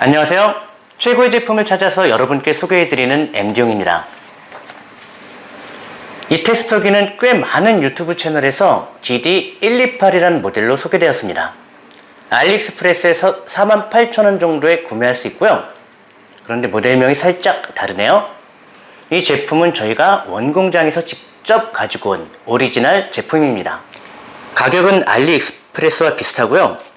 안녕하세요. 최고의 제품을 찾아서 여러분께 소개해드리는 MD용입니다. 이 테스터기는 꽤 많은 유튜브 채널에서 GD128이라는 모델로 소개되었습니다. 알리익스프레스에서 48,000원 정도에 구매할 수 있고요. 그런데 모델명이 살짝 다르네요. 이 제품은 저희가 원공장에서 직접 가지고 온 오리지널 제품입니다. 가격은 알리익스프레스와 비슷하고요.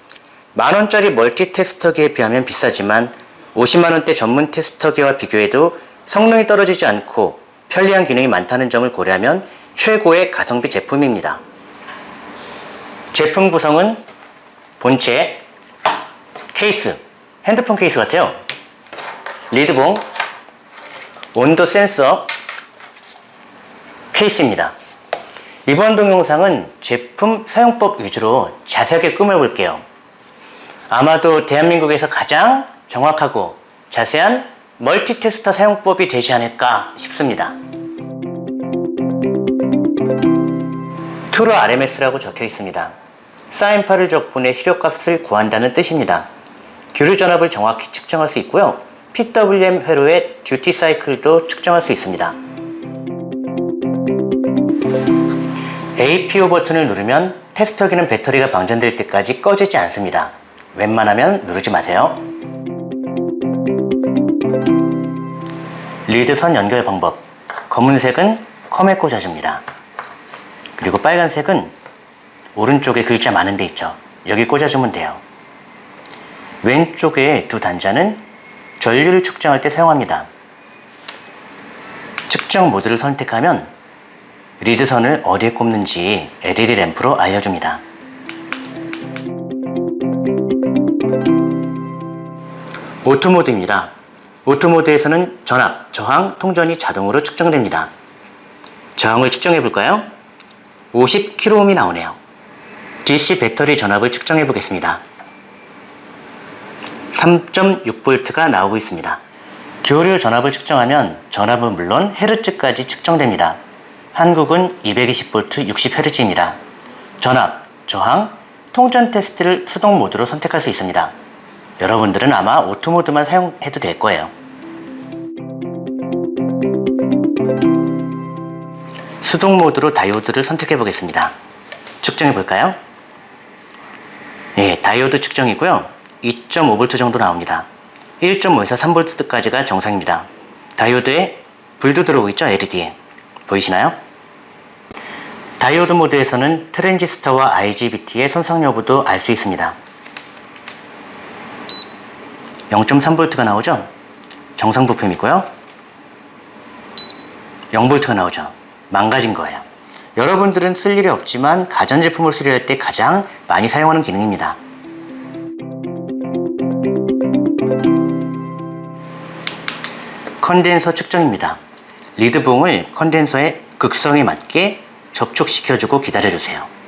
만원짜리 멀티 테스터기에 비하면 비싸지만 50만원대 전문 테스터기와 비교해도 성능이 떨어지지 않고 편리한 기능이 많다는 점을 고려하면 최고의 가성비 제품입니다. 제품 구성은 본체, 케이스, 핸드폰 케이스 같아요. 리드봉, 온도 센서, 케이스입니다. 이번 동영상은 제품 사용법 위주로 자세하게 꾸며볼게요. 아마도 대한민국에서 가장 정확하고 자세한 멀티테스터 사용법이 되지 않을까 싶습니다. 투로 RMS라고 적혀 있습니다. 사인파를 적분해 희력값을 구한다는 뜻입니다. 교류 전압을 정확히 측정할 수 있고요. PWM 회로의 듀티 사이클도 측정할 수 있습니다. APO 버튼을 누르면 테스터기는 배터리가 방전될 때까지 꺼지지 않습니다. 웬만하면 누르지 마세요. 리드선 연결 방법 검은색은 컴에 꽂아줍니다. 그리고 빨간색은 오른쪽에 글자 많은 데 있죠. 여기 꽂아주면 돼요. 왼쪽에 두 단자는 전류를 측정할 때 사용합니다. 측정 모드를 선택하면 리드선을 어디에 꼽는지 LED 램프로 알려줍니다. auto 모드입니다. auto 모드에서는 전압, 저항, 통전이 자동으로 측정됩니다. 저항을 측정해 볼까요? 50kΩ이 나오네요. DC 배터리 전압을 측정해 보겠습니다. 3.6V가 나오고 있습니다. 교류 전압을 측정하면 전압은 물론 헤르츠까지 측정됩니다. 한국은 220V 60Hz입니다. 전압, 저항, 통전 테스트를 수동 모드로 선택할 수 있습니다. 여러분들은 아마 오토모드만 사용해도 될 거예요. 수동 모드로 다이오드를 선택해 보겠습니다. 측정해 볼까요? 네, 다이오드 측정이고요. 2.5V 정도 나옵니다. 1.5에서 3V까지가 정상입니다. 다이오드에 불도 들어오고 있죠? LED에. 보이시나요? 다이오드 모드에서는 트랜지스터와 IGBT의 손상 여부도 알 수 있습니다. 0.3V가 나오죠? 정상 부품이고요. 0V가 나오죠? 망가진 거예요. 여러분들은 쓸 일이 없지만 가전제품을 수리할 때 가장 많이 사용하는 기능입니다. 컨덴서 측정입니다. 리드봉을 컨덴서의 극성에 맞게 접촉시켜주고 기다려주세요.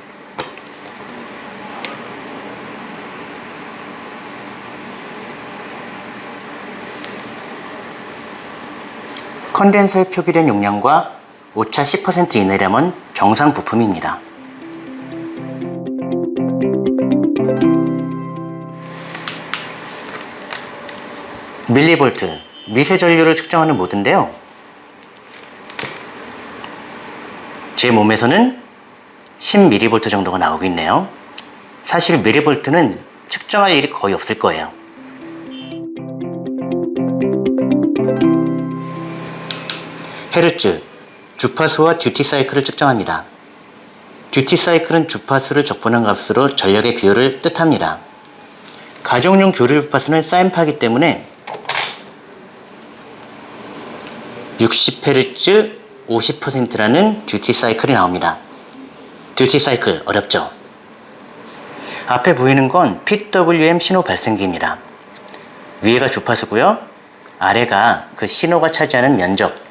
컨덴서에 표기된 용량과 오차 10% 이내라면 정상 부품입니다. 밀리볼트, 미세 전류를 측정하는 모드인데요. 제 몸에서는 10mV 정도가 나오고 있네요. 사실 밀리볼트는 측정할 일이 거의 없을 거예요. 헤르츠, 주파수와 듀티 사이클을 측정합니다. 듀티 사이클은 주파수를 적분한 값으로 전력의 비율을 뜻합니다. 가정용 교류 주파수는 사인파기 때문에 60Hz 50%라는 듀티 사이클이 나옵니다. 듀티 사이클 어렵죠? 앞에 보이는 건 PWM 신호 발생기입니다. 위에가 주파수고요. 아래가 그 신호가 차지하는 면적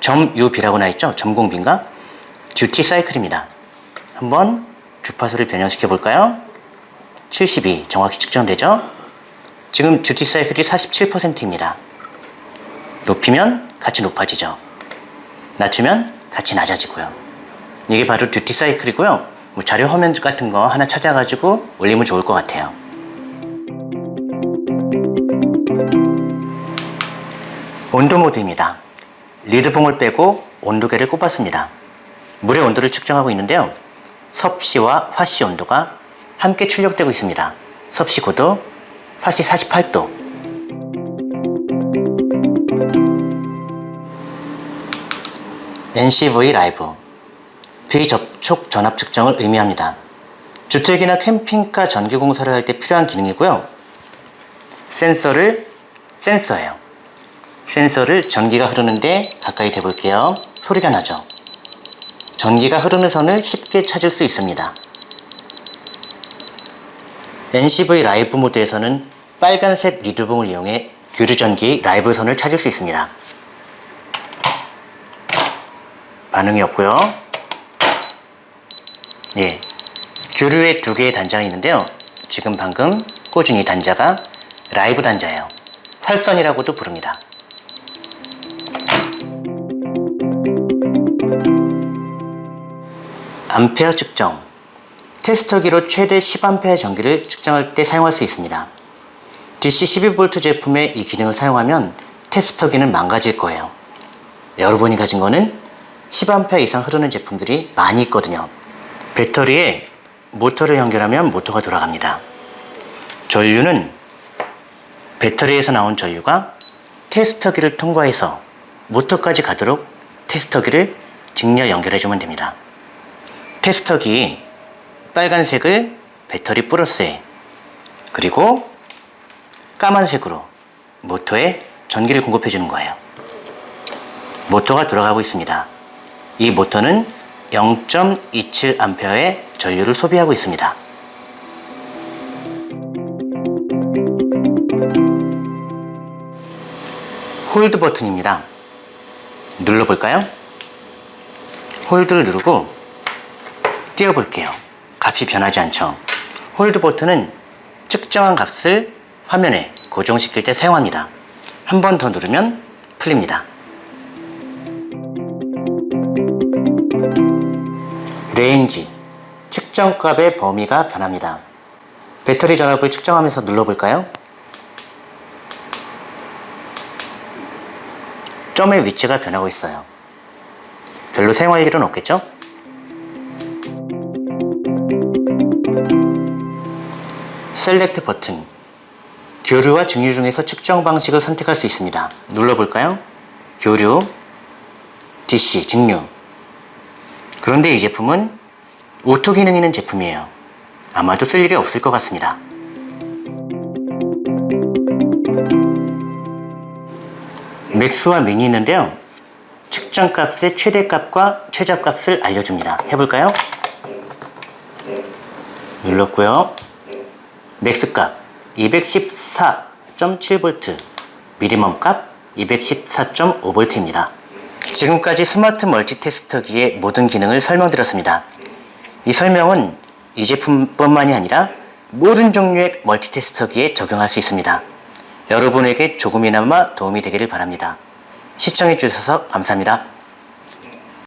점 UB라고 나있죠? 점공비인가? 듀티 사이클입니다. 한번 주파수를 변형시켜 볼까요? 72 정확히 측정되죠? 지금 듀티 사이클이 47%입니다. 높이면 같이 높아지죠. 낮추면 같이 낮아지고요. 이게 바로 듀티 사이클이고요. 뭐 자료 화면 같은 거 하나 찾아가지고 올리면 좋을 것 같아요. 온도 모드입니다. 리드봉을 빼고 온도계를 꼽았습니다. 물의 온도를 측정하고 있는데요. 섭씨와 화씨 온도가 함께 출력되고 있습니다. 섭씨 9도, 화씨 48도. NCV 라이브 비접촉 전압 측정을 의미합니다. 주택이나 캠핑카 전기 공사를 할 때 필요한 기능이고요. 센서를 센서예요. 센서를 전기가 흐르는데 가까이 대볼게요. 소리가 나죠? 전기가 흐르는 선을 쉽게 찾을 수 있습니다. NCV 라이브 모드에서는 빨간색 리드봉을 이용해 교류전기 라이브 선을 찾을 수 있습니다. 반응이 없고요. 예, 교류에 두 개의 단자가 있는데요. 지금 방금 이 단자가 라이브 단자예요. 활선이라고도 부릅니다. 암페어 측정 테스터기로 최대 10A 전기를 측정할 때 사용할 수 있습니다. DC 12V 제품의 이 기능을 사용하면 테스터기는 망가질 거예요. 여러분이 가진 거는 10A 이상 흐르는 제품들이 많이 있거든요. 배터리에 모터를 연결하면 모터가 돌아갑니다. 전류는 배터리에서 나온 전류가 테스터기를 통과해서 모터까지 가도록 테스터기를 직렬 연결해주면 됩니다. 테스터기 빨간색을 배터리 플러스에 그리고 까만색으로 모터에 전기를 공급해 주는 거예요. 모터가 돌아가고 있습니다. 이 모터는 0.27A의 전류를 소비하고 있습니다. hold 버튼입니다. 눌러볼까요? hold를 누르고 띄워볼게요. 값이 변하지 않죠. hold 버튼은 측정한 값을 화면에 고정시킬 때 사용합니다. 한 번 더 누르면 풀립니다. range 측정값의 범위가 변합니다. 배터리 전압을 측정하면서 눌러볼까요? 점의 위치가 변하고 있어요. 별로 사용할 일은 없겠죠? select 버튼 교류와 직류 중에서 측정 방식을 선택할 수 있습니다. 눌러볼까요? 교류, DC, 직류 그런데 이 제품은 auto 기능 있는 제품이에요. 아마도 쓸 일이 없을 것 같습니다. max와 min이 있는데요. 측정값의 최대값과 최저값을 알려줍니다. 해볼까요? 눌렀고요. 맥스값 214.7V, 미니멈 값 214.5V입니다. 지금까지 스마트 멀티테스터기의 모든 기능을 설명드렸습니다. 이 설명은 이 제품뿐만이 아니라 모든 종류의 멀티테스터기에 적용할 수 있습니다. 여러분에게 조금이나마 도움이 되기를 바랍니다. 시청해주셔서 감사합니다.